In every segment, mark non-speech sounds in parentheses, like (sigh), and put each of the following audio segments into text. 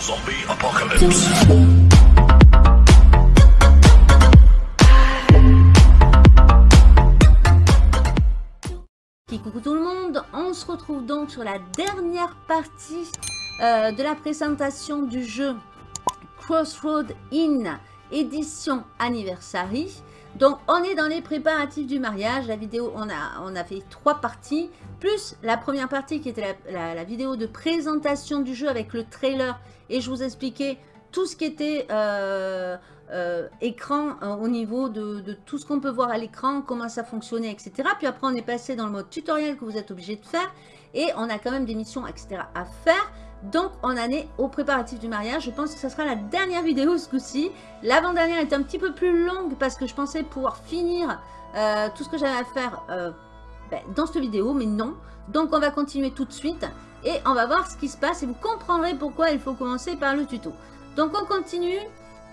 Zombie apocalypse. Coucou tout le monde, on se retrouve donc sur la dernière partie euh, de la présentation du jeu Crossroad In édition Anniversary. Donc on est dans les préparatifs du mariage, la vidéo, on a, on a fait trois parties, plus la première partie qui était la, vidéo de présentation du jeu avec le trailer et je vous expliquais tout ce qui était euh, euh, écran euh, au niveau de tout ce qu'on peut voir à l'écran, comment ça fonctionnait, etc. Puis après on est passé dans le mode tutoriel que vous êtes obligé de faire et on a quand même des missions, etc. à faire. Donc, on en est au préparatif du mariage. Je pense que ce sera la dernière vidéo ce coup-ci. L'avant-dernière est un petit peu plus longue parce que je pensais pouvoir finir euh, tout ce que j'avais à faire euh, ben, dans cette vidéo, mais non. Donc, on va continuer tout de suite et on va voir ce qui se passe et vous comprendrez pourquoi il faut commencer par le tuto. Donc, on continue.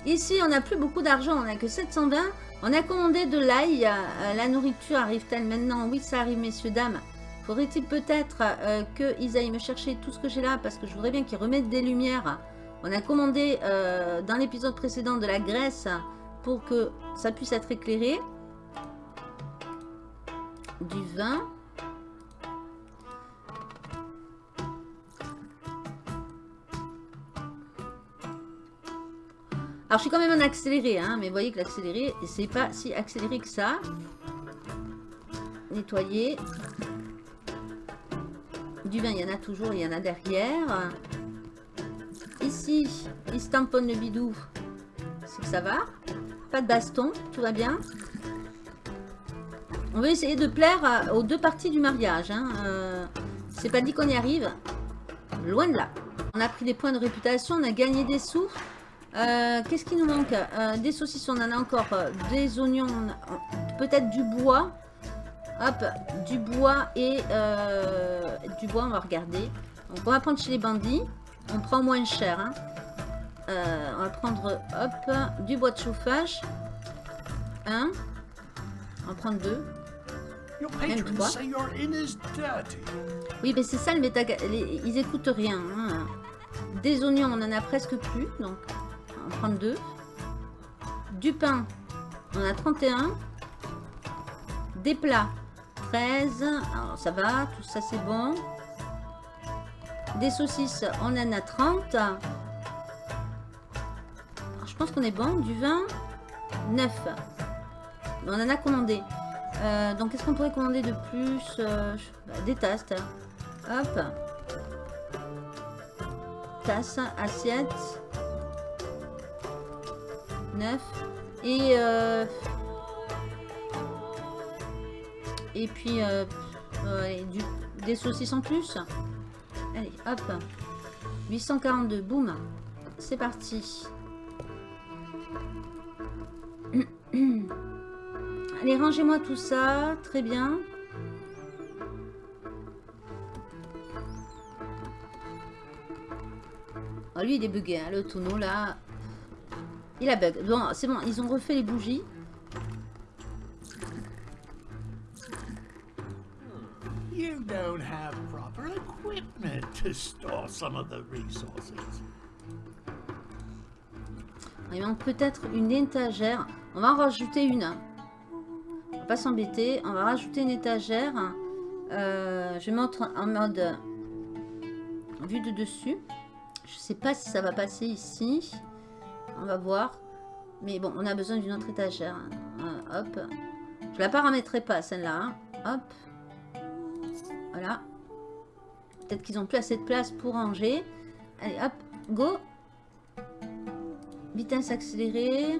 Ici, on n'a plus beaucoup d'argent, on n'a que 720. On a commandé de l'ail. Euh, la nourriture arrive-t-elle maintenant? Oui, ça arrive, messieurs, dames. Faudrait-il peut-être euh, qu'ils aillent me chercher tout ce que j'ai là? Parce que je voudrais bien qu'ils remettent des lumières. On a commandé euh, dans l'épisode précédent de la graisse pour que ça puisse être éclairé. Du vin. Alors, je suis quand même en accéléré, hein, mais vous voyez que l'accéléré, c'est pas si accéléré que ça. Nettoyer. Du vin, il y en a toujours, il y en a derrière. Ici, il se le bidou. C'est que ça va? Pas de baston, tout va bien? On va essayer de plaire aux deux parties du mariage. Hein. Euh, c'est pas dit qu'on y arrive. Loin de là. On a pris des points de réputation, on a gagné des sous. Euh, qu'est-ce qui nous manque? Euh, Des saucisses, on en a encore. Des oignons, peut-être du bois. Hop, du bois et euh, du bois, on va regarder. Donc on va prendre chez les bandits. On prend moins cher. Hein. Euh, on va prendre, hop, du bois de chauffage. Un. On va prendre deux. Même trois. Oui, mais c'est ça le méta... Ils écoutent rien. Hein. Des oignons, on en a presque plus. Donc, on va prendre deux. Du pain, on a 31. Des plats, 13. Alors, ça va, tout ça, c'est bon. Des saucisses, on en a 30. je pense qu'on est bon. Du vin, 9. On en a commandé. Euh, donc, qu'est-ce qu'on pourrait commander de plus euh, Des tasses. Hop. Tasse, assiette. 9. Et... Euh, Et puis, euh, du, des saucisses en plus. Allez, hop. 842, boum. C'est parti. (clears throat) Allez, rangez-moi tout ça. Très bien. Oh, lui, il est bugué, hein, le tonneau, là. Il a bug. Bon, c'est bon, ils ont refait les bougies. Don't have proper equipment to store some of the resources. Il manque peut-être une étagère. On va en rajouter une. On va pas s'embêter. On va rajouter une étagère. Euh, je mettre en mode vue de dessus. Je sais pas si ça va passer ici. On va voir. Mais bon, on a besoin d'une autre étagère. Euh, hop. Je la paramétrerai pas, celle-là. Hop. Voilà. Peut-être qu'ils ont plus assez de place pour ranger. Allez, hop, go. Vitesse accélérée.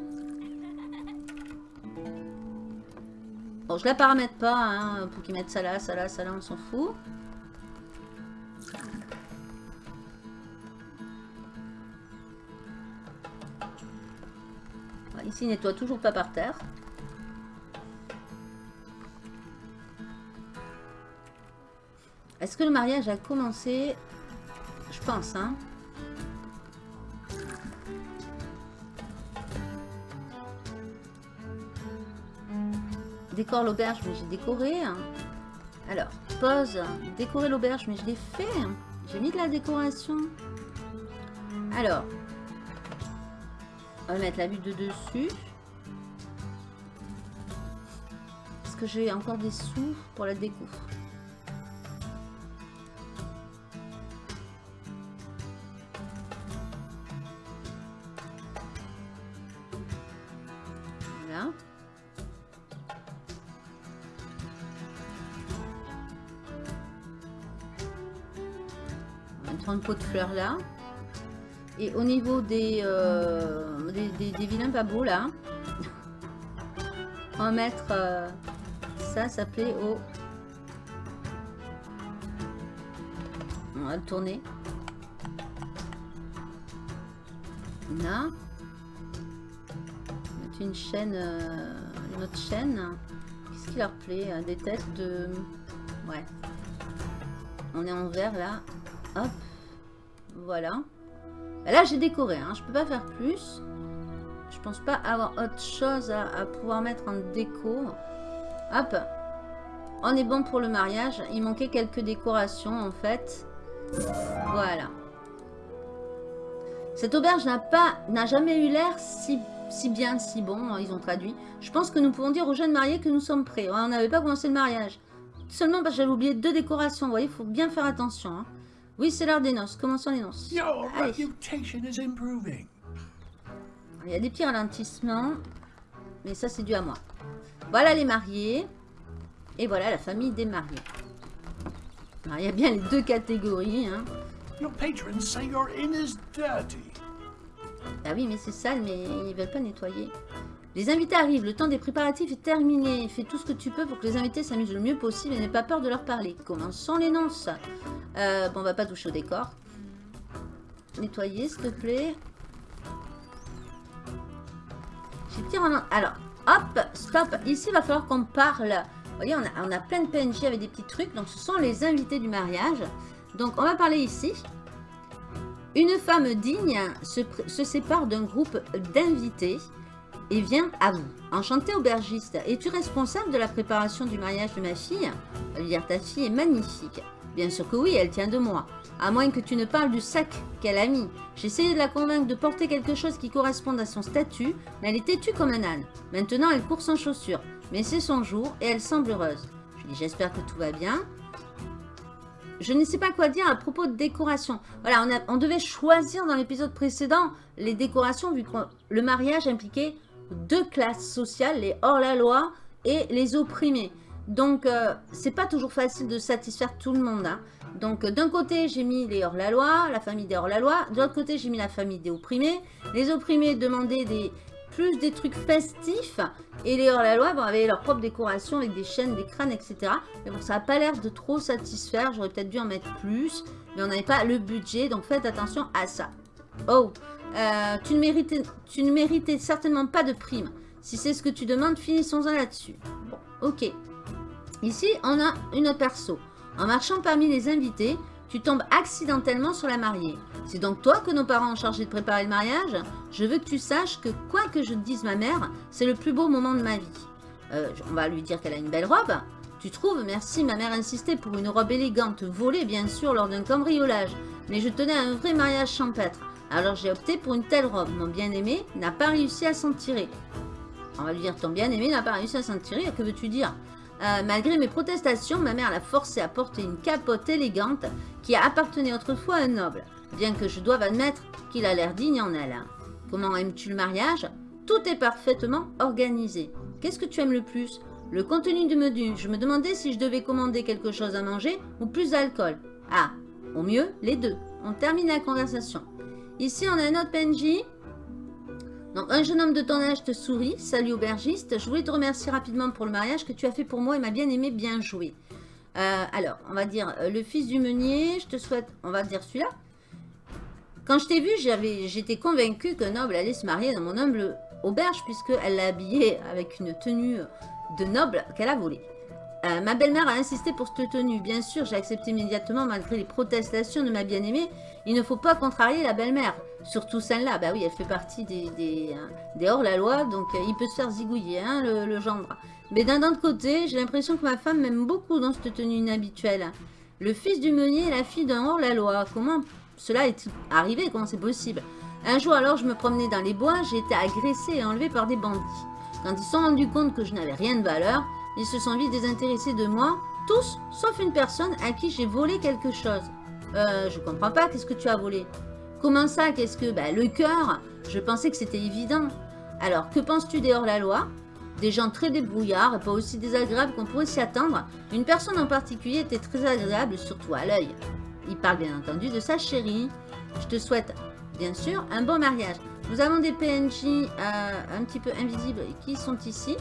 Bon, je la paramètre pas, hein, pour qu'ils mettent ça là, ça là, ça là, on s'en fout. Ici, il nettoie toujours pas par terre. Est-ce que le mariage a commencé Je pense, hein. Décore l'auberge, mais j'ai décoré. Hein. Alors, pause. Décorer l'auberge, mais je l'ai fait. J'ai mis de la décoration. Alors, on va mettre la butte de dessus. Est-ce que j'ai encore des sous pour la déco? Un pot de fleurs là. Et au niveau des, euh, des, vilains pas là, on va mettre ça, ça plaît au... On va le tourner. Là. Une chaîne, euh, une autre chaîne. Qu'est-ce qui leur plaît euh, Des têtes de... Ouais. On est en vert là. Voilà. Bah là, j'ai décoré. Hein. Je peux pas faire plus. Je pense pas avoir autre chose à, pouvoir mettre en déco. Hop. On est bon pour le mariage. Il manquait quelques décorations en fait. Voilà. Cette auberge n'a pas, n'a jamais eu l'air si, bien, si bon. Ils ont traduit. Je pense que nous pouvons dire aux jeunes mariés que nous sommes prêts. On n'avait pas commencé le mariage. Seulement parce que j'avais oublié deux décorations. Vous voyez, il faut bien faire attention. Hein. Oui, c'est l'heure des noces. Commençons les noces. Your Allez. reputation is improving. Il y a des petits ralentissements. Mais ça, c'est dû à moi. Voilà les mariés. Et voilà la famille des mariés. Alors, il y a bien les deux catégories. Hein. Your patrons say your inn is dirty. Ah oui, mais c'est sale, mais ils veulent pas nettoyer. Les invités arrivent, le temps des préparatifs est terminé. Fais tout ce que tu peux pour que les invités s'amusent le mieux possible et n'aie pas peur de leur parler. Commençons les nonces. Euh, bon, on va pas toucher au décor. Nettoyer, s'il te plaît. J'ai Alors, hop, stop. Ici, il va falloir qu'on parle. Vous voyez, on a, plein de PNJ avec des petits trucs. Donc, ce sont les invités du mariage. Donc, on va parler ici. Une femme digne se sépare d'un groupe d'invités et vient à vous. Enchanté aubergiste, es-tu responsable de la préparation du mariage de ma fille? Dire ta fille est magnifique. Bien sûr que oui, elle tient de moi. À moins que tu ne parles du sac qu'elle a mis. Essayé de la convaincre de porter quelque chose qui corresponde à son statut, mais elle est têtue comme un âne. Maintenant, elle court sans chaussures. Mais c'est son jour et elle semble heureuse. Je lui dis j'espère que tout va bien. Je ne sais pas quoi dire à propos de décoration. Voilà, on devait choisir dans l'épisode précédent les décorations vu que le mariage impliquait deux classes sociales, les hors-la-loi et les opprimés. Donc, euh, c'est pas toujours facile de satisfaire tout le monde. hein. Donc, euh, d'un côté, j'ai mis les hors-la-loi, la famille des hors-la-loi. De l'autre côté, j'ai mis la famille des opprimés. Les opprimés demandaient plus des trucs festifs. Et les hors-la-loi bon, avaient leur propre décoration avec des chaînes, des crânes, etc. Mais bon, ça n'a pas l'air de trop satisfaire. J'aurais peut-être dû en mettre plus. Mais on n'avait pas le budget. Donc, faites attention à ça. Oh, euh, tu, ne méritais, certainement pas de prime. Si c'est ce que tu demandes, finissons-en là-dessus. Bon, ok. Ici, on a une perso. En marchant parmi les invités, tu tombes accidentellement sur la mariée. C'est donc toi que nos parents ont chargé de préparer le mariage Je veux que tu saches que quoi que je dise ma mère, c'est le plus beau moment de ma vie. Euh, on va lui dire qu'elle a une belle robe. Tu trouves Merci, ma mère insistait pour une robe élégante, volée bien sûr lors d'un cambriolage. Mais je tenais à un vrai mariage champêtre. Alors j'ai opté pour une telle robe. Mon bien-aimé n'a pas réussi à s'en tirer. On va lui dire ton bien-aimé n'a pas réussi à s'en tirer. Que veux-tu dire? Euh, Malgré mes protestations, ma mère l'a forcé à porter une capote élégante qui appartenait autrefois à un noble. Bien que je doive admettre qu'il a l'air digne en elle. Comment aimes-tu le mariage? Tout est parfaitement organisé. Qu'est-ce que tu aimes le plus? Le contenu du menu. Je me demandais si je devais commander quelque chose à manger ou plus d'alcool. Ah, au mieux, les deux. On termine la conversation. Ici, on a un autre PNJ. Donc, un jeune homme de ton âge te sourit. Salut aubergiste. Je voulais te remercier rapidement pour le mariage que tu as fait pour moi et m'a bien aimé, bien joué. Euh, alors, on va dire euh, le fils du meunier. Je te souhaite, on va dire celui-là. Quand je t'ai vu, j'étais convaincue que Noble allait se marier dans mon humble auberge puisqu'elle l'a habillé avec une tenue de noble qu'elle a volée. Euh, ma belle-mère a insisté pour cette tenue. Bien sûr, j'ai accepté immédiatement malgré les protestations de ma bien-aimée. Il ne faut pas contrarier la belle-mère. Surtout celle-là. Bah oui, elle fait partie des, hein, hors-la-loi, donc euh, il peut se faire zigouiller, hein, le, gendre. Mais d'un autre côté, j'ai l'impression que ma femme m'aime beaucoup dans cette tenue inhabituelle. Le fils du meunier est la fille d'un hors-la-loi. Comment cela est arrivé? Comment c'est possible? Un jour alors, je me promenais dans les bois, j'ai été agressé et enlevé par des bandits. Quand ils se sont rendus compte que je n'avais rien de valeur, ils se sont vite désintéressés de moi, tous, sauf une personne à qui j'ai volé quelque chose. Euh, je comprends pas, qu'est-ce que tu as volé? Comment ça, qu'est-ce que... Bah, le cœur, je pensais que c'était évident. Alors, que penses-tu des hors-la-loi? Des gens très débrouillards pas aussi désagréables qu'on pourrait s'y attendre. Une personne en particulier était très agréable, surtout à l'œil. Il parle bien entendu de sa chérie. Je te souhaite, bien sûr, un bon mariage. Nous avons des PNJ euh, un petit peu invisibles qui sont ici.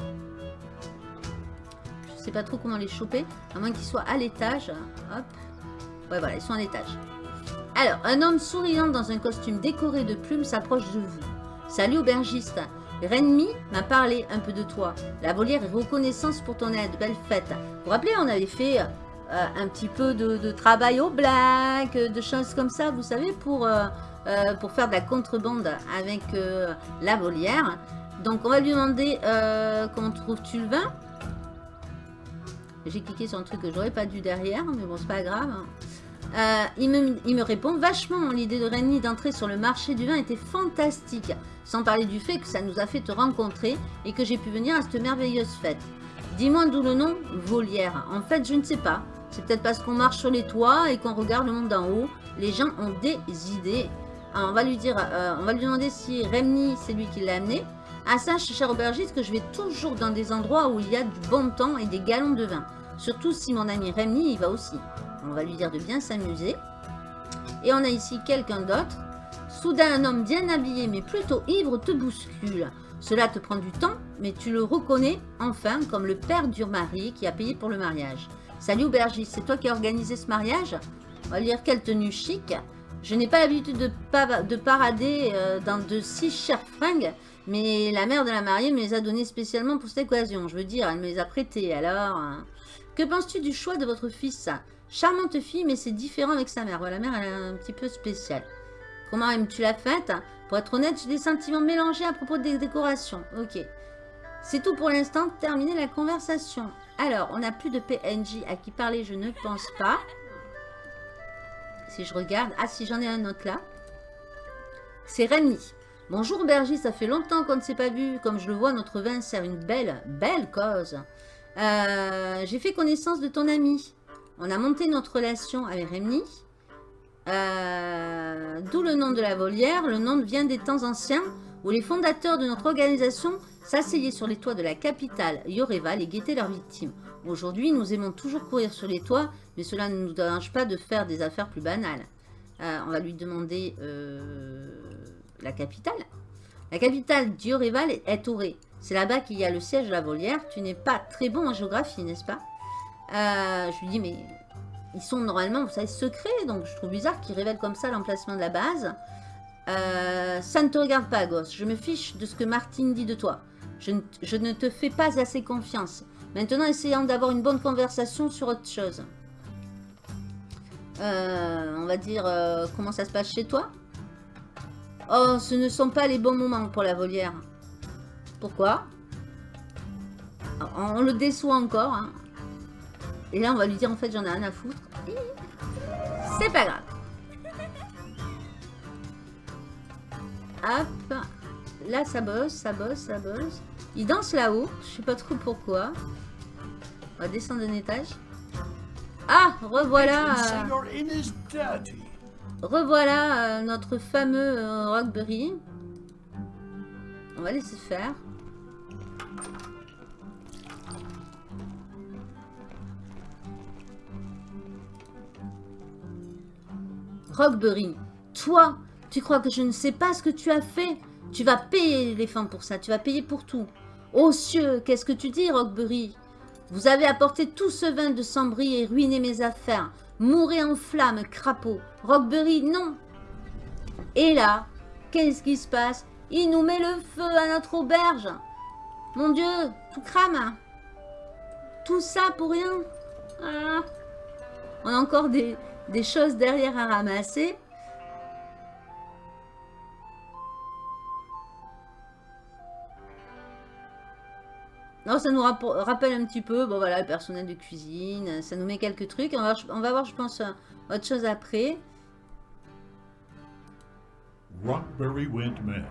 Pas trop comment les choper, à moins qu'ils soient à l'étage. Hop. Ouais, voilà, ils sont à l'étage. Alors, un homme souriant dans un costume décoré de plumes s'approche de vous. Salut aubergiste. Renmi m'a parlé un peu de toi. La volière est reconnaissance pour ton aide. Belle fête. Vous vous rappelez, on avait fait euh, un petit peu de, travail au black, de choses comme ça, vous savez, pour, euh, euh, pour faire de la contrebande avec la volière. Donc, on va lui demander comment trouves-tu le vin? J'ai cliqué sur un truc que j'aurais pas dû derrière, mais bon, c'est pas grave. Euh, il, me, répond vachement, l'idée de Renny d'entrer sur le marché du vin était fantastique. Sans parler du fait que ça nous a fait te rencontrer et que j'ai pu venir à cette merveilleuse fête. Dis-moi d'où le nom Volière. En fait, je ne sais pas. C'est peut-être parce qu'on marche sur les toits et qu'on regarde le monde d'en haut. Les gens ont des idées. on va lui dire, euh, on va lui demander si Remny, c'est lui qui l'a amené. Ah sache, cher aubergiste, que je vais toujours dans des endroits où il y a du bon temps et des galons de vin. Surtout si mon ami Remny y va aussi. On va lui dire de bien s'amuser. Et on a ici quelqu'un d'autre. Soudain, un homme bien habillé, mais plutôt ivre, te bouscule. Cela te prend du temps, mais tu le reconnais enfin comme le père d'Urmarie qui a payé pour le mariage. Salut aubergiste, c'est toi qui as organisé ce mariage? On va dire quelle tenue chic. Je n'ai pas l'habitude de, de, parader euh, dans de si chères fringues, mais la mère de la mariée me les a données spécialement pour cette occasion. Je veux dire, elle me les a prêtées, alors... Hein. Que penses-tu du choix de votre fils Charmante fille, mais c'est différent avec sa mère. Voilà, la mère, elle est un petit peu spéciale. Comment aimes-tu la fête Pour être honnête, j'ai des sentiments mélangés à propos des décorations. Ok. C'est tout pour l'instant. Terminer la conversation. Alors, on n'a plus de PNJ à qui parler, je ne pense pas. Si je regarde... Ah, si j'en ai un autre là. C'est Rémi. Bonjour Bergie, ça fait longtemps qu'on ne s'est pas vu. Comme je le vois, notre vin sert une belle, belle cause. Euh, j'ai fait connaissance de ton ami. On a monté notre relation avec Rémi. Euh, d'où le nom de la volière. Le nom vient des temps anciens où les fondateurs de notre organisation s'asseyaient sur les toits de la capitale Yoreval et guettaient leurs victimes. Aujourd'hui, nous aimons toujours courir sur les toits, mais cela ne nous dérange pas de faire des affaires plus banales. Euh, on va lui demander euh, la capitale. La capitale d'Yoreval est Auré. C'est là-bas qu'il y a le siège de la volière. Tu n'es pas très bon en géographie, n'est-ce pas? Euh, je lui dis, mais ils sont normalement, vous savez, secrets. Donc, je trouve bizarre qu'ils révèlent comme ça l'emplacement de la base. Euh, ça ne te regarde pas, gosse. Je me fiche de ce que Martine dit de toi. Je ne, te fais pas assez confiance. Maintenant, essayons d'avoir une bonne conversation sur autre chose. Euh, on va dire, comment ça se passe chez toi? Oh, ce ne sont pas les bons moments pour la volière. Pourquoi? On le déçoit encore. Hein. Et là, on va lui dire, en fait, j'en ai rien à foutre. C'est pas grave. Hop. Là, ça bosse, ça bosse, ça bosse. Il danse là-haut. Je sais pas trop pourquoi. On va descendre d'un étage. Ah, revoilà. Revoilà euh, notre fameux euh, Rockberry. On va laisser faire. Rockberry, toi, tu crois que je ne sais pas ce que tu as fait? Tu vas payer l'éléphant pour ça, tu vas payer pour tout. Ô cieux, qu'est-ce que tu dis, Rockberry? Vous avez apporté tout ce vin de Sambry et ruiné mes affaires. Mourez en flammes, crapaud. Rockberry, non. Et là, qu'est-ce qui se passe? Il nous met le feu à notre auberge. Mon Dieu, tout crame. Tout ça pour rien. Ah. On a encore des, des choses derrière à ramasser. Non, ça nous rappelle un petit peu, bon voilà, le personnel de cuisine, ça nous met quelques trucs. On va, on va voir, je pense, autre chose après. Rockberry went mad.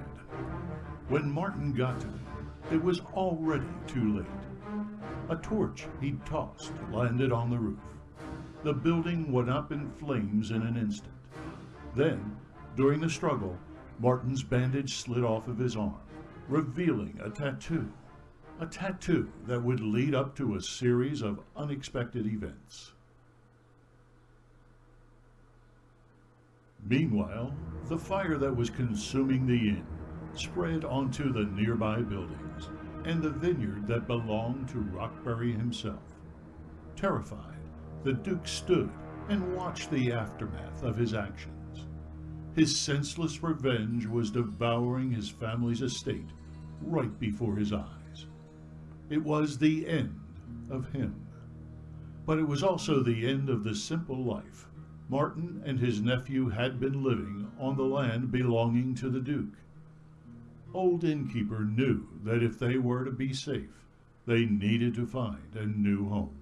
When Martin got to him, it was already too late. A torch he'd tossed landed on the roof. The building went up in flames in an instant. Then, during the struggle, Martin's bandage slid off of his arm, revealing a tattoo. A tattoo that would lead up to a series of unexpected events. Meanwhile, the fire that was consuming the inn spread onto the nearby buildings and the vineyard that belonged to Rockbury himself. Terrified, the Duke stood and watched the aftermath of his actions. His senseless revenge was devouring his family's estate right before his eyes. It was the end of him. But it was also the end of the simple life Martin and his nephew had been living on the land belonging to the Duke. Old Innkeeper knew that if they were to be safe, they needed to find a new home.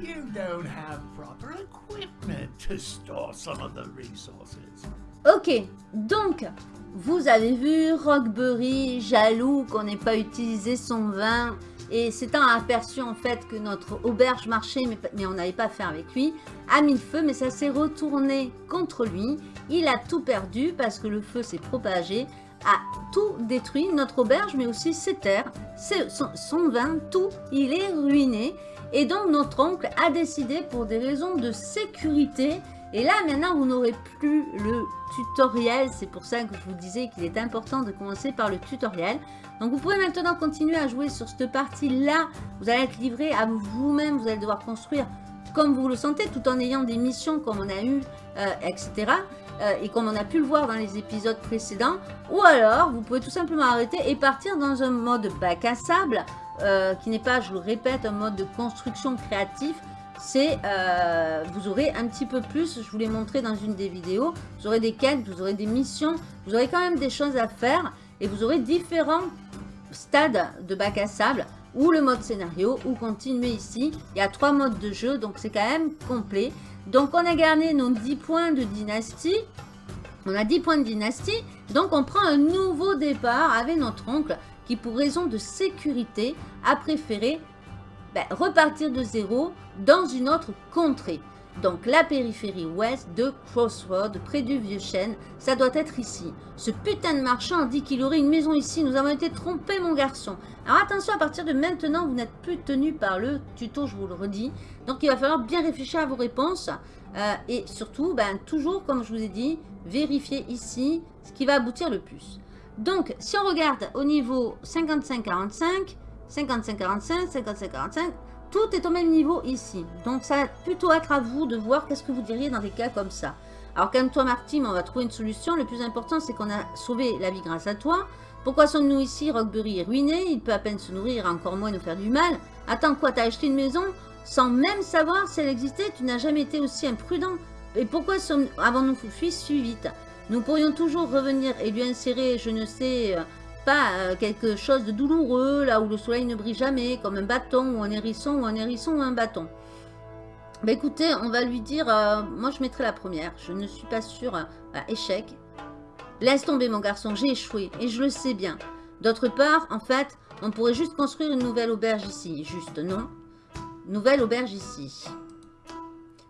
You don't have proper equipment to store some of the resources. Ok, donc, vous avez vu Rockberry, jaloux qu'on n'ait pas utilisé son vin, et s'étant aperçu en fait que notre auberge marchait, mais, on n'avait pas fait avec lui, a mis le feu, mais ça s'est retourné contre lui. Il a tout perdu parce que le feu s'est propagé, a tout détruit, notre auberge, mais aussi ses terres, son vin, tout, il est ruiné. Et donc notre oncle a décidé pour des raisons de sécurité, et là maintenant vous n'aurez plus le tutoriel, c'est pour ça que je vous disais qu'il est important de commencer par le tutoriel. Donc vous pouvez maintenant continuer à jouer sur cette partie-là, vous allez être livré à vous-même, vous allez devoir construire comme vous le sentez, tout en ayant des missions comme on a eu, euh, etc. euh, et comme on a pu le voir dans les épisodes précédents. Ou alors, vous pouvez tout simplement arrêter et partir dans un mode bac à sable, euh, qui n'est pas, je le répète, un mode de construction créatif. C'est, euh, vous aurez un petit peu plus, je vous l'ai montré dans une des vidéos, vous aurez des quêtes, vous aurez des missions, vous aurez quand même des choses à faire et vous aurez différents stade de bac à sable ou le mode scénario ou continuer ici. Il y a trois modes de jeu, donc c'est quand même complet. Donc on a gardé nos 10 points de dynastie. On a 10 points de dynastie, donc on prend un nouveau départ avec notre oncle qui pour raison de sécurité a préféré ben, repartir de zéro dans une autre contrée. Donc la périphérie ouest de Crossroad, près du vieux chêne, ça doit être ici. Ce putain de marchand dit qu'il aurait une maison ici, nous avons été trompés mon garçon. Alors attention, à partir de maintenant, vous n'êtes plus tenu par le tuto, je vous le redis. Donc il va falloir bien réfléchir à vos réponses. euh, et surtout, ben, toujours, comme je vous ai dit, vérifier ici ce qui va aboutir le plus. Donc, si on regarde au niveau 55-45, 55-45, 55-45, tout est au même niveau ici. Donc, ça va plutôt être à vous de voir qu'est-ce que vous diriez dans des cas comme ça. Alors, calme-toi, Martin, on va trouver une solution. Le plus important, c'est qu'on a sauvé la vie grâce à toi. Pourquoi sommes-nous ici Rockberry est ruiné, il peut à peine se nourrir, encore moins nous faire du mal. Attends, quoi, t'as acheté une maison? Sans même savoir si elle existait Tu n'as jamais été aussi imprudent. Et pourquoi avons-nous fui si vite? Nous pourrions toujours revenir et lui insérer, je ne sais euh, pas, euh, quelque chose de douloureux, là où le soleil ne brille jamais, comme un bâton ou un hérisson ou un hérisson ou un bâton. Bah écoutez, on va lui dire, euh, moi je mettrai la première, je ne suis pas sûre, euh, échec. Laisse tomber mon garçon, j'ai échoué, et je le sais bien. D'autre part, en fait, on pourrait juste construire une nouvelle auberge ici, juste, non Nouvelle auberge ici.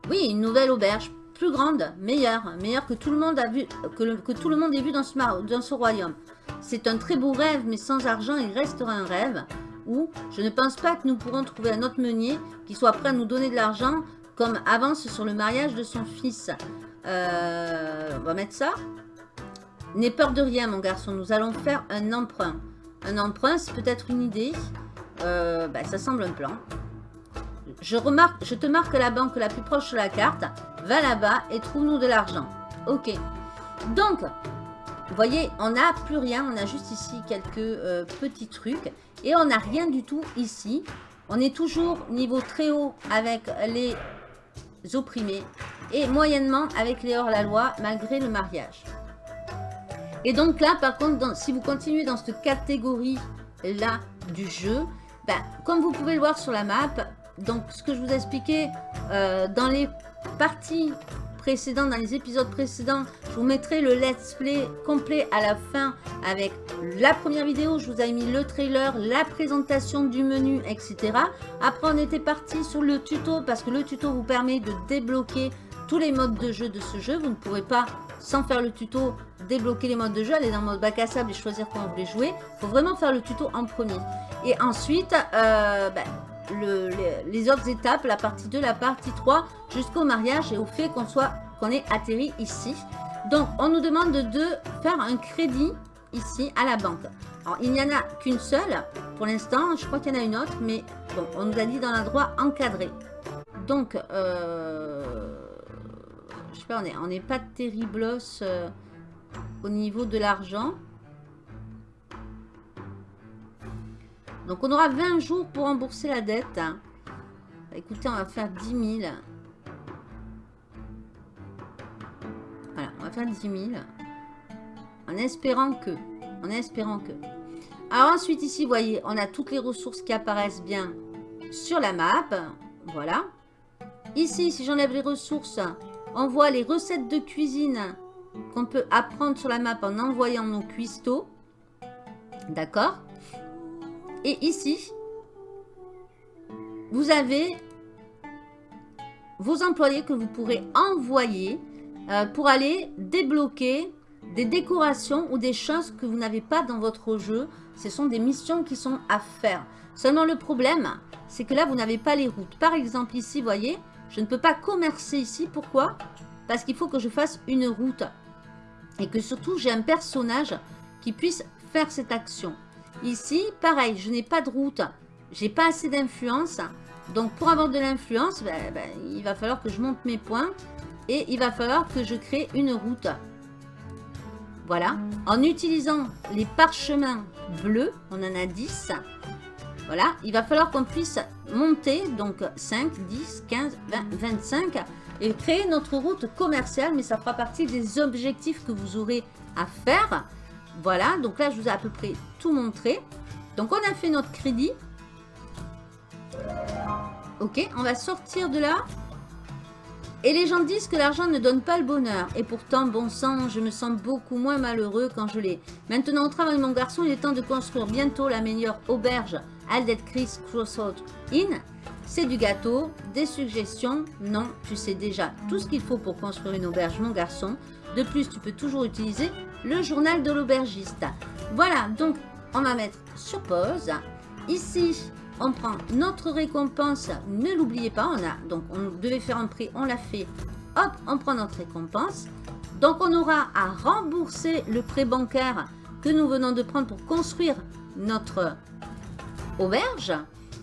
Oui, une nouvelle auberge, plus grande, meilleure, meilleure que tout le monde a vu, que, tout le monde ait vu dans ce, dans ce royaume. C'est un très beau rêve, mais sans argent, il restera un rêve. Ou, je ne pense pas que nous pourrons trouver un autre meunier qui soit prêt à nous donner de l'argent comme avance sur le mariage de son fils. Euh, on va mettre ça. N'aie peur de rien, mon garçon. Nous allons faire un emprunt. Un emprunt, c'est peut-être une idée. Euh, bah, ça semble un plan. Je, remarque, je te marque la banque la plus proche sur la carte. Va là-bas et trouve-nous de l'argent. Ok. Donc, vous voyez, on n'a plus rien. On a juste ici quelques euh, petits trucs. Et on n'a rien du tout ici. On est toujours niveau très haut avec les opprimés. Et moyennement avec les hors-la-loi malgré le mariage. Et donc là, par contre, si vous continuez dans cette catégorie-là du jeu, ben, comme vous pouvez le voir sur la map, donc ce que je vous ai expliqué euh, dans les parties dans les épisodes précédents, je vous mettrai le let's play complet à la fin avec la première vidéo, je vous ai mis le trailer, la présentation du menu, etc. Après, on était parti sur le tuto parce que le tuto vous permet de débloquer tous les modes de jeu de ce jeu. Vous ne pourrez pas, sans faire le tuto, débloquer les modes de jeu, aller dans le mode bac à sable et choisir comment vous voulez jouer. Il faut vraiment faire le tuto en premier. Et ensuite, euh, ben, le, les, autres étapes, la partie 2, la partie 3, jusqu'au mariage et au fait qu'on soit qu'on ait atterri ici. Donc, on nous demande de faire un crédit ici à la banque. Alors, il n'y en a qu'une seule pour l'instant. Je crois qu'il y en a une autre, mais bon, on nous a dit dans l'endroit encadré. Donc, euh, je sais pas, on n'est pas terriblos euh, au niveau de l'argent. Donc, on aura 20 jours pour rembourser la dette. Écoutez, on va faire 10 000. Voilà, on va faire 10 000. En espérant que. En espérant que. Alors ensuite, ici, vous voyez, on a toutes les ressources qui apparaissent bien sur la map. Voilà. Ici, si j'enlève les ressources, on voit les recettes de cuisine qu'on peut apprendre sur la map en envoyant nos cuistots. D'accord? Et ici, vous avez vos employés que vous pourrez envoyer euh, pour aller débloquer des décorations ou des choses que vous n'avez pas dans votre jeu. Ce sont des missions qui sont à faire. Seulement le problème, c'est que là, vous n'avez pas les routes. Par exemple, ici, vous voyez, je ne peux pas commercer ici. Pourquoi? Parce qu'il faut que je fasse une route. Et que surtout, j'ai un personnage qui puisse faire cette action. Ici, pareil, je n'ai pas de route. J'ai pas assez d'influence. Donc, pour avoir de l'influence, ben, ben, il va falloir que je monte mes points. Et il va falloir que je crée une route. Voilà. En utilisant les parchemins bleus, on en a 10. Voilà. Il va falloir qu'on puisse monter, donc 5, 10, 15, 20, 25 et créer notre route commerciale, mais ça fera partie des objectifs que vous aurez à faire. Voilà, donc là, je vous ai à peu près montré. Donc, on a fait notre crédit. Ok, on va sortir de là. Et les gens disent que l'argent ne donne pas le bonheur. Et pourtant, bon sang, je me sens beaucoup moins malheureux quand je l'ai. Maintenant, au travail de mon garçon, il est temps de construire bientôt la meilleure auberge Aldet Chris Crossroad Inn. C'est du gâteau, des suggestions Non, tu sais déjà tout ce qu'il faut pour construire une auberge, mon garçon. De plus, tu peux toujours utiliser le journal de l'aubergiste. Voilà, donc on va mettre sur pause. Ici, on prend notre récompense. Ne l'oubliez pas, on a donc on devait faire un prix, on l'a fait. Hop, on prend notre récompense. Donc on aura à rembourser le prêt bancaire que nous venons de prendre pour construire notre auberge.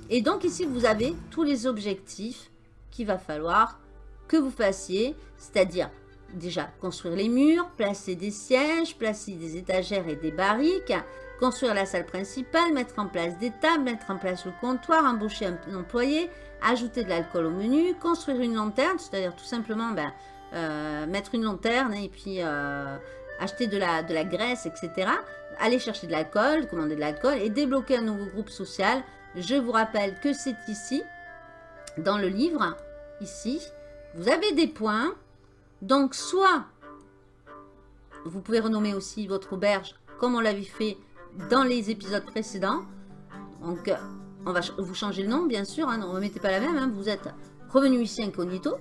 Et donc ici, vous avez tous les objectifs qu'il va falloir que vous fassiez, c'est-à-dire déjà construire les murs, placer des sièges, placer des étagères et des barriques, construire la salle principale, mettre en place des tables, mettre en place le comptoir, embaucher un employé, ajouter de l'alcool au menu, construire une lanterne, c'est-à-dire tout simplement ben, euh, mettre une lanterne et puis euh, acheter de la, de la graisse, etc. Aller chercher de l'alcool, commander de l'alcool et débloquer un nouveau groupe social. Je vous rappelle que c'est ici, dans le livre, ici, vous avez des points. Donc, soit vous pouvez renommer aussi votre auberge comme on l'avait fait dans les épisodes précédents. Donc, euh, on va vous changer le nom, bien sûr. Hein, ne remettez pas la même. Hein, vous êtes revenu ici incognito.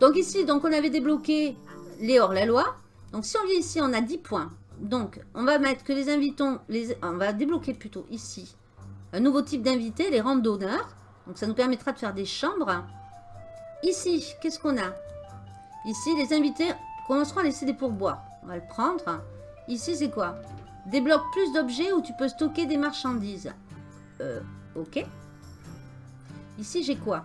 Donc ici, donc on avait débloqué les hors-la-loi. Donc si on vient ici, on a 10 points. Donc, on va mettre que les invitons, on va débloquer plutôt ici un nouveau type d'invité, les randonneurs. Donc, ça nous permettra de faire des chambres. Ici, qu'est-ce qu'on a? Ici, les invités commenceront à laisser des pourboires. On va le prendre. Ici, c'est quoi? Débloque plus d'objets où tu peux stocker des marchandises. Euh, ok. Ici, j'ai quoi?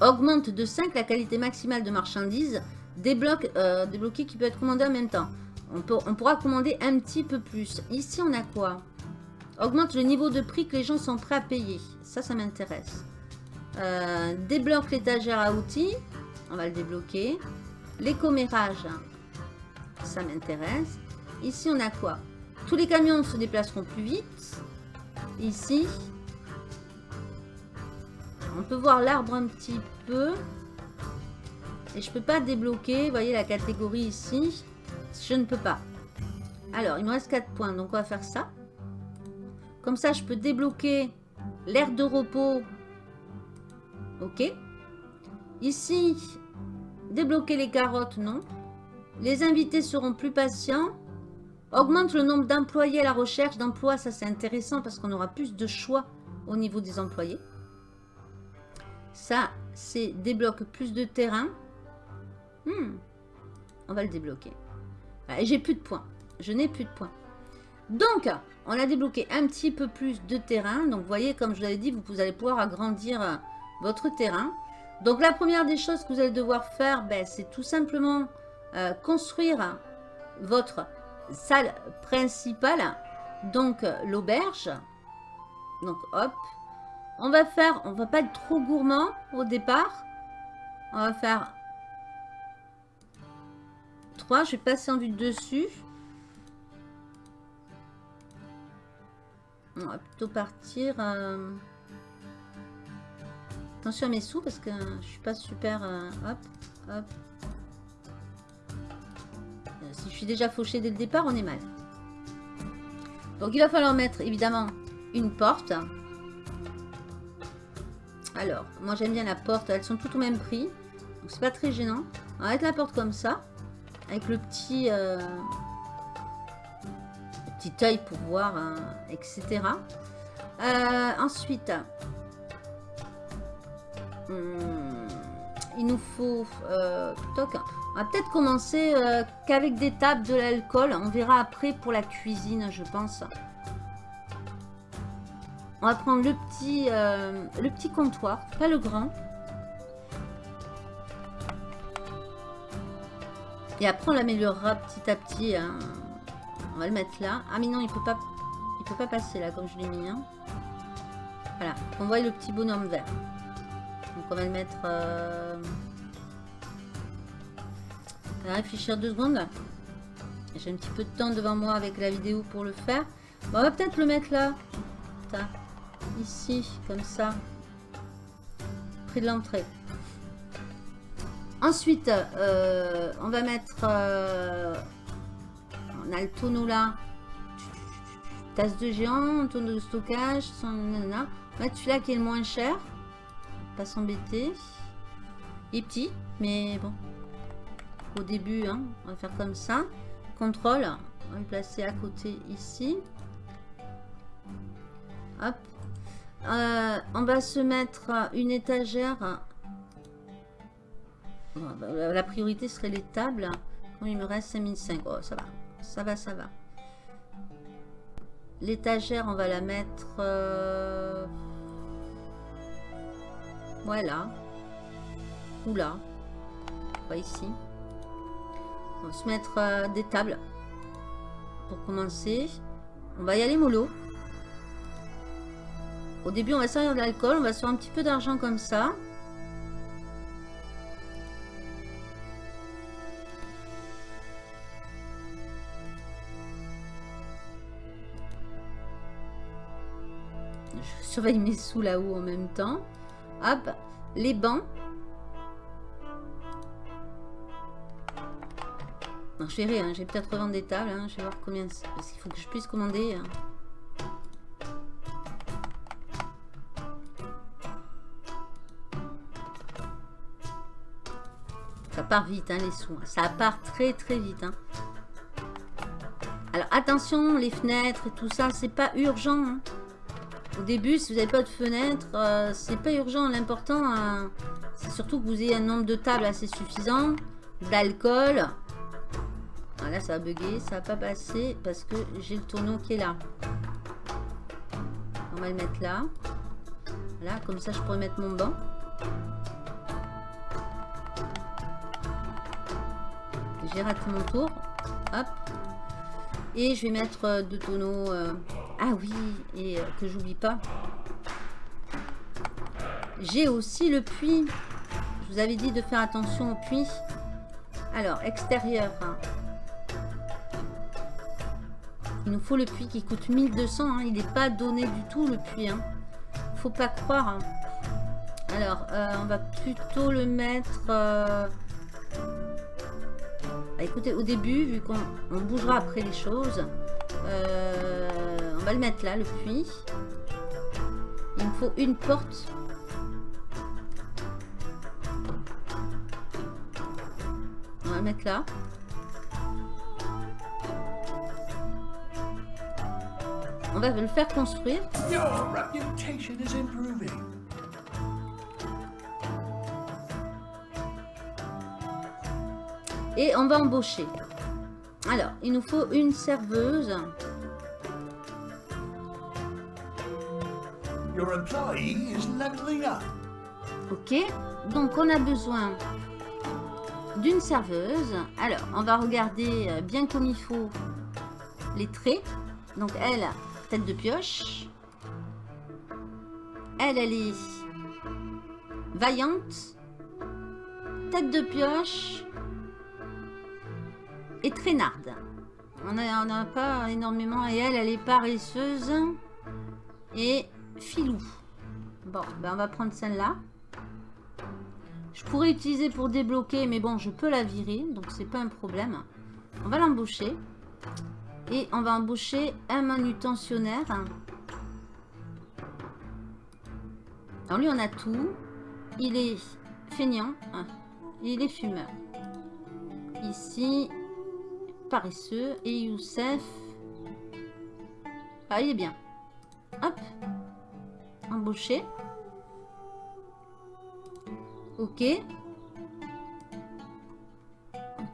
Augmente de 5 la qualité maximale de marchandises. Débloque, euh, qui peut être commandé en même temps. On pourra commander un petit peu plus. Ici, on a quoi? Augmente le niveau de prix que les gens sont prêts à payer. Ça, ça m'intéresse. Euh, débloque l'étagère à outils. On va le débloquer. Les commérages. Ça m'intéresse. Ici, on a quoi? Tous les camions se déplaceront plus vite. Ici. on peut voir l'arbre un petit peu. Et je peux pas débloquer, vous voyez la catégorie ici. Je ne peux pas. Alors, il me reste 4 points, donc on va faire ça. Comme ça, je peux débloquer l'air de repos. Ok. Ici, débloquer les carottes, non. Les invités seront plus patients. Augmente le nombre d'employés à la recherche d'emploi. Ça, c'est intéressant parce qu'on aura plus de choix au niveau des employés. Ça, c'est débloque plus de terrain. Hmm. On va le débloquer. Et j'ai plus de points. Je n'ai plus de points. Donc, on a débloqué un petit peu plus de terrain. Donc, vous voyez, comme je vous l'avais dit, vous allez pouvoir agrandir euh, votre terrain. Donc, la première des choses que vous allez devoir faire, ben, c'est tout simplement euh, construire votre salle principale. Donc, l'auberge. Donc, hop. On va faire, on va pas être trop gourmand au départ. On va faire 3. Je vais passer en vue dessus. On va plutôt partir... Euh, attention à mes sous parce que je suis pas super... Euh, hop, hop. Euh, si je suis déjà fauché dès le départ, on est mal. Donc il va falloir mettre évidemment une porte. Alors, moi j'aime bien la porte, elles sont toutes au même prix. Donc c'est pas très gênant. On va mettre la porte comme ça. Avec le petit, euh, petit œil pour voir, hein, etc. Euh, ensuite, hmm, il nous faut... Euh, toc, on va peut-être commencer qu'avec des tables de l'alcool. On verra après pour la cuisine, je pense. On va prendre le petit, le petit comptoir, pas le grand. Et après, on l'améliorera petit à petit. Hein. On va le mettre là. Ah, mais non, il peut peut pas passer là, comme je l'ai mis. Hein. Voilà. On voit le petit bonhomme vert. Donc, on va le mettre... Euh... Réfléchir deux secondes. J'ai un petit peu de temps devant moi avec la vidéo pour le faire. on va peut-être le mettre là. Ici, comme ça. Près de l'entrée. Ensuite, euh, on va mettre... Euh, on a le tonneau là. Tasse de géant, tonneau de stockage. On va mettre celui-là qui est le moins cher. Pas s'embêter. Il est petit, mais bon. Au début, hein, on va faire comme ça. Contrôle. On va le placer à côté ici. Hop. Euh, on va se mettre une étagère bah, la priorité serait les tables. il me reste 5005. Oh, ça va. Ça va, ça va. L'étagère, on va la mettre... Euh... Voilà. Ou là. Pas ici. On va se mettre euh, des tables. Pour commencer. On va y aller mollo. Au début, on va servir de l'alcool. On va se faire un petit peu d'argent comme ça. surveille mes sous là-haut en même temps. Hop, les bancs. Je hein, j'ai peut-être revendre des tables, hein, je vais voir combien... Parce qu'il faut que je puisse commander. Hein. Ça part vite, les sous. Ça part très très vite. Alors attention, les fenêtres et tout ça, c'est pas urgent. Au début, si vous n'avez pas de fenêtre, euh, c'est pas urgent. L'important, c'est surtout que vous ayez un nombre de tables assez suffisant, d'alcool. Ah, là, ça va bugger, ça va pas passer parce que j'ai le tonneau qui est là. On va le mettre là. Voilà, comme ça, je pourrais mettre mon banc. J'ai raté mon tour. Hop. Et je vais mettre euh, deux tonneaux... Ah oui, et euh, que j'oublie pas. J'ai aussi le puits. Je vous avais dit de faire attention au puits. Alors, extérieur. Hein. Il nous faut le puits qui coûte 1200. Hein. Il n'est pas donné du tout, le puits. Hein. Faut pas croire. Alors, euh, on va plutôt le mettre... euh, bah, écoutez, au début, vu qu'on on bougera après les choses, euh, on va le mettre là, le puits. Il me faut une porte. On va le mettre là. On va le faire construire. Your reputation is improving. Et on va embaucher. Alors, il nous faut une serveuse. Your employee is leveling up. Ok. Donc, on a besoin d'une serveuse. Alors, on va regarder euh, bien comme il faut les traits. Donc, elle, de pioche. Elle, elle est vaillante. Tête de pioche. Et traînarde. On n'a pas énormément. Et elle, elle est paresseuse. Et filou. Bon, ben on va prendre celle-là. Je pourrais utiliser pour débloquer, mais bon, je peux la virer, donc c'est pas un problème. On va l'embaucher. Et on va embaucher un manutentionnaire. Alors lui, on a tout. Il est feignant. hein. Il est fumeur. Ici, paresseux. Et Youssef. Ah, il est bien. Hop. Embauché. Ok.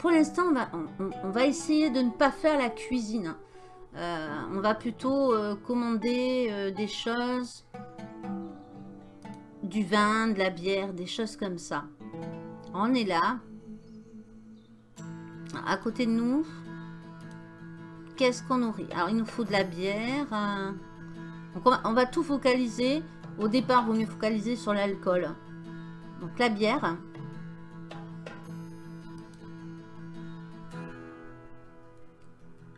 Pour l'instant, on va, essayer de ne pas faire la cuisine. Euh, on va plutôt euh, commander euh, des choses, du vin, de la bière, des choses comme ça. On est là. À côté de nous, qu'est-ce qu'on aurait Alors, il nous faut de la bière. on va, on va tout focaliser. Au départ, il vaut mieux focaliser sur l'alcool. Donc la bière.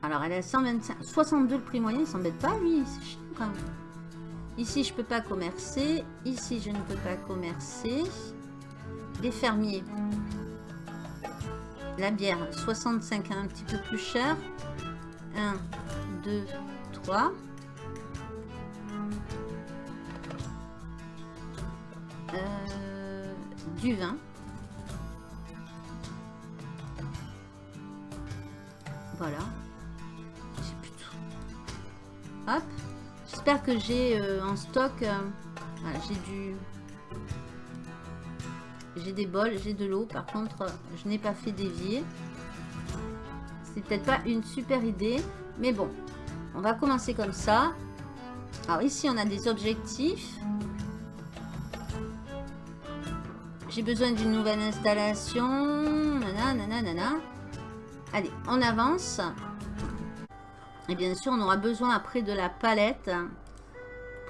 Alors elle à 125, 62 le prix moyen, il s'embête pas lui, c'est cher quand même. Ici je peux pas commercer, ici je ne peux pas commercer. Les fermiers. La bière, 65, un petit peu plus cher. 1, 2, 3. Euh, du vin. Voilà. Que j'ai euh, en stock. euh, j'ai du. J'ai des bols, j'ai de l'eau. Par contre, euh, je n'ai pas fait d'évier. C'est peut-être pas une super idée. Mais bon, on va commencer comme ça. Alors ici, on a des objectifs. J'ai besoin d'une nouvelle installation. Nana, nana, nana. Allez, on avance. Et bien sûr, on aura besoin après de la palette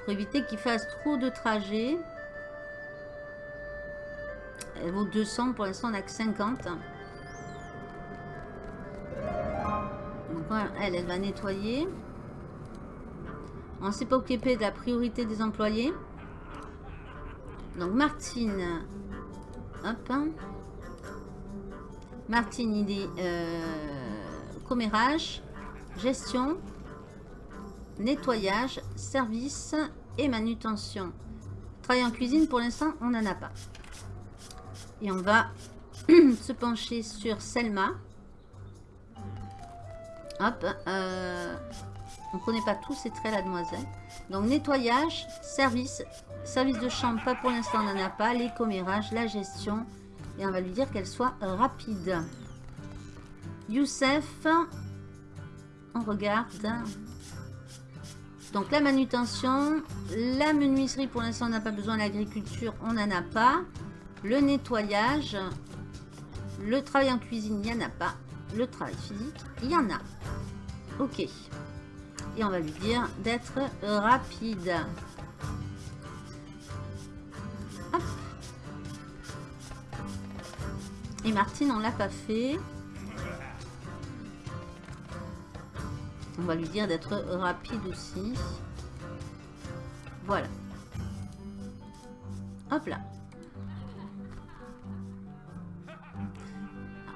pour éviter qu'il fasse trop de trajets. Elle vaut 200, pour l'instant on n'a que 50. Donc elle, elle va nettoyer. On ne s'est pas occupé de la priorité des employés. Donc Martine, hop. hein. Martine, il est euh, commérage, gestion, nettoyage, service et manutention. Travail en cuisine, pour l'instant, on n'en a pas. Et on va (clears throat) se pencher sur Selma. Hop. euh, on ne connaît pas tous ces traits, la demoiselle. Donc, nettoyage, service, service de chambre, pas pour l'instant, on n'en a pas. Les commérages, la gestion. Et on va lui dire qu'elle soit rapide. Youssef, on regarde. Donc la manutention, la menuiserie pour l'instant on n'a pas besoin, l'agriculture on n'en a pas. Le nettoyage, le travail en cuisine il n'y en a pas. Le travail physique, il y en a. Ok. Et on va lui dire d'être rapide. Et Martine, on l'a pas fait. On va lui dire d'être rapide aussi. Voilà. Hop là.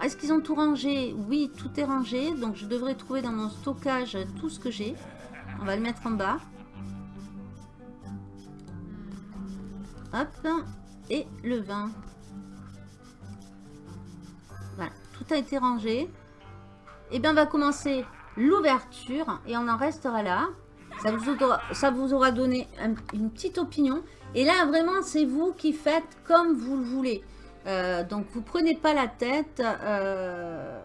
Est-ce qu'ils ont tout rangé? Oui, tout est rangé. Donc, je devrais trouver dans mon stockage tout ce que j'ai. On va le mettre en bas. Hop. Et le vin. Voilà, tout a été rangé. Et bien, on va commencer l'ouverture et on en restera là. Ça vous aura, ça vous aura donné une petite opinion. Et là, vraiment, c'est vous qui faites comme vous le voulez. Euh, donc, vous prenez pas la tête. Euh,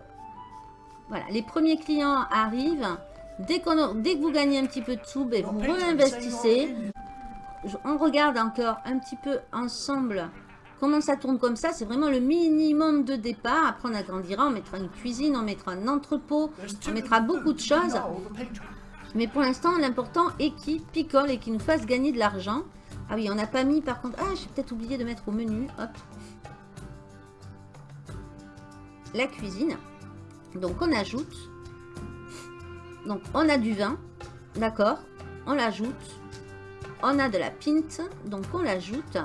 voilà, les premiers clients arrivent. Dès, dès, que vous gagnez un petit peu de sous, ben, vous réinvestissez. On regarde encore un petit peu ensemble comment ça tourne comme ça. C'est vraiment le minimum de départ. Après, on agrandira. On mettra une cuisine, on mettra un entrepôt, on mettra beaucoup de choses. Mais pour l'instant, l'important est qu'il picole et qu'il nous fasse gagner de l'argent. Ah oui, on n'a pas mis par contre... Ah, j'ai peut-être oublié de mettre au menu. La cuisine. Donc, on ajoute. Donc, on a du vin. D'accord. On l'ajoute. On a de la pinte. Donc, on l'ajoute.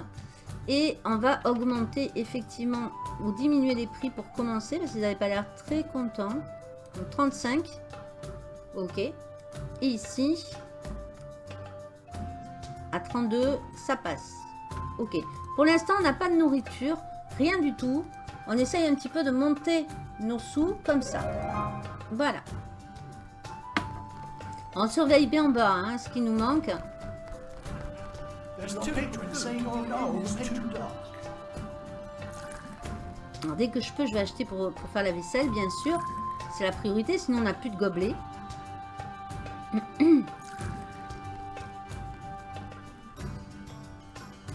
Et on va augmenter effectivement ou diminuer les prix pour commencer. Parce qu'ils n'avaient pas l'air très contents. Donc, 35. Ok. Et ici, à 32, ça passe. Ok. Pour l'instant, on n'a pas de nourriture. Rien du tout. On essaye un petit peu de monter nos sous comme ça. Voilà. On surveille bien en bas hein, ce qui nous manque. Dès que je peux, je vais acheter pour, pour faire la vaisselle, bien sûr. C'est la priorité, sinon on n'a plus de gobelets. (clears throat)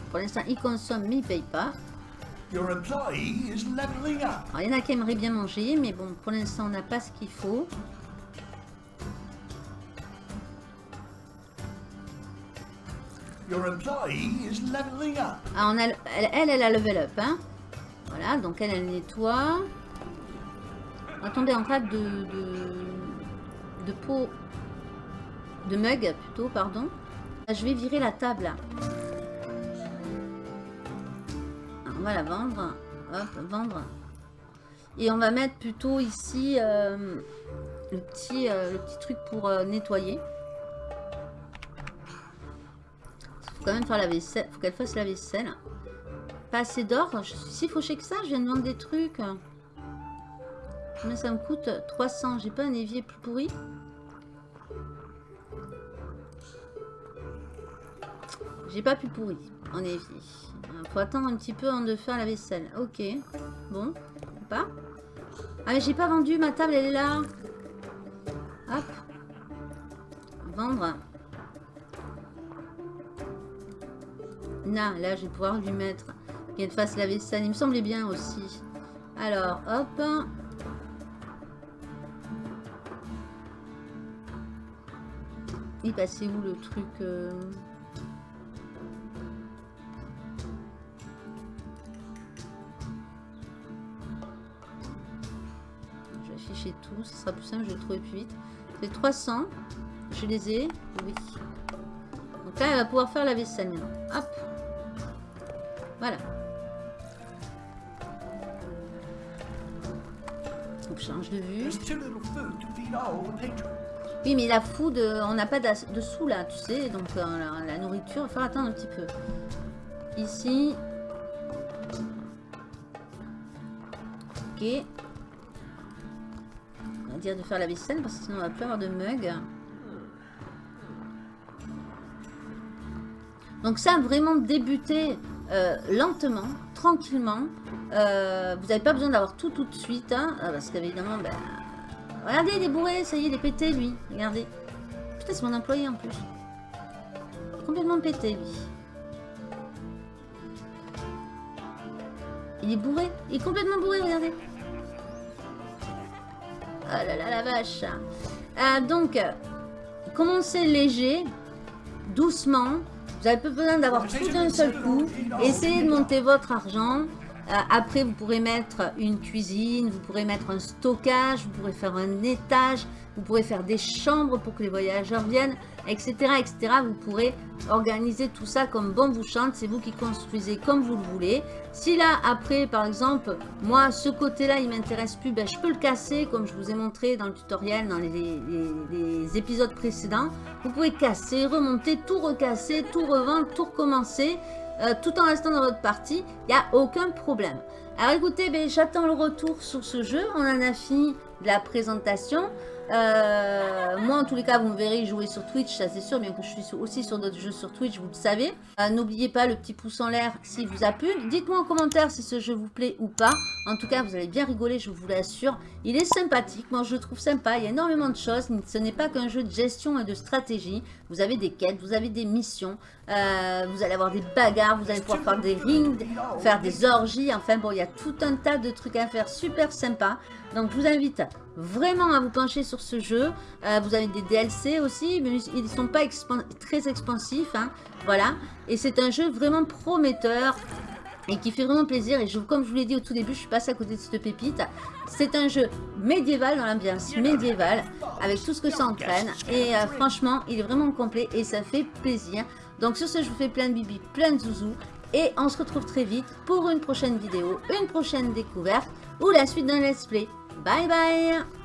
Pour l'instant, il consomme, mais il paye pas. il y en a qui aimeraient bien manger, mais bon, pour l'instant, on n'a pas ce qu'il faut. Ah, on a, elle, elle, a level up, hein. Voilà, donc elle, elle nettoie. Attendez, en cas de, de, de pot, de mug plutôt, pardon. Je vais virer la table. on va la vendre. Hop, vendre. Et on va mettre plutôt ici euh, le, petit, euh, le petit truc pour euh, nettoyer. Faut quand même faire la vaisselle. faut qu'elle fasse la vaisselle. Pas assez d'or. Je suis si fauché que ça. Je viens de vendre des trucs. Mais ça me coûte? 300. J'ai pas un évier plus pourri? J'ai pas plus pourri en évier. Faut attendre un petit peu avant de faire la vaisselle. Ok. Bon. Pas. Ah, mais j'ai pas vendu. Ma table, elle est là. Hop. Vendre. Là, là, je vais pouvoir lui mettre. Qu'elle fasse la vaisselle. Il me semblait bien aussi. Alors, hop. Il passait où le truc euh tout. Ce sera plus simple, je vais le trouver plus vite. C'est 300. Je les ai. Oui. Donc là, elle va pouvoir faire la vaisselle. Hop. Voilà. Donc, change de vue. Oui, mais la food, euh, on n'a pas de sous là, tu sais. Donc, euh, la, nourriture, il va falloir attendre un petit peu. Ici. Ok dire de faire la vaisselle parce que sinon on va plus avoir de mug. Donc ça, vraiment débuter euh, lentement, tranquillement. Euh, vous n'avez pas besoin d'avoir tout tout de suite. Hein, euh, parce qu'évidemment, ben, regardez, il est bourré, ça y est, il est pété lui. Regardez. Putain, c'est mon employé en plus. Complètement pété lui. Il est bourré. Il est complètement bourré, regardez. Oh là là, la vache. Euh, donc, commencez léger, doucement. Vous n'avez pas besoin d'avoir tout d'un seul coup. Essayez de monter votre argent. Euh, après, vous pourrez mettre une cuisine, vous pourrez mettre un stockage, vous pourrez faire un étage, vous pourrez faire des chambres pour que les voyageurs viennent, etc. etc. Vous pourrez organiser tout ça comme bon vous chante. C'est vous qui construisez comme vous le voulez. Si là, après, par exemple, moi, ce côté-là, il m'intéresse plus, ben, je peux le casser, comme je vous ai montré dans le tutoriel, dans les, les épisodes précédents. Vous pouvez casser, remonter, tout recasser, tout revendre, tout recommencer. Euh, tout en restant dans votre partie, il n'y a aucun problème. Alors écoutez, ben, j'attends le retour sur ce jeu. On en a fini la présentation. Euh, moi, en tous les cas, vous me verrez jouer sur Twitch, ça c'est sûr, bien que je suis aussi sur d'autres jeux sur Twitch, vous le savez. Euh, n'oubliez pas le petit pouce en l'air s'il vous a plu. Dites-moi en commentaire si ce jeu vous plaît ou pas. En tout cas, vous allez bien rigoler, je vous l'assure. Il est sympathique, moi je le trouve sympa. Il y a énormément de choses. Ce n'est pas qu'un jeu de gestion et de stratégie. Vous avez des quêtes, vous avez des missions. Euh, vous allez avoir des bagarres, vous allez pouvoir faire des rings, faire des orgies. Enfin bon, il y a tout un tas de trucs à faire super sympa. Donc je vous invite vraiment à vous pencher sur ce jeu. Euh, vous avez des DLC aussi, mais ils ne sont pas très expansifs. Hein. voilà. Et c'est un jeu vraiment prometteur et qui fait vraiment plaisir. Et comme je vous l'ai dit au tout début, je suis passée à côté de cette pépite. C'est un jeu médiéval dans l'ambiance médiévale, avec tout ce que ça entraîne. Et euh, franchement, il est vraiment complet et ça fait plaisir. Donc sur ce, je vous fais plein de bibi, plein de zouzous. Et on se retrouve très vite pour une prochaine vidéo, une prochaine découverte ou la suite d'un let's play. Bye bye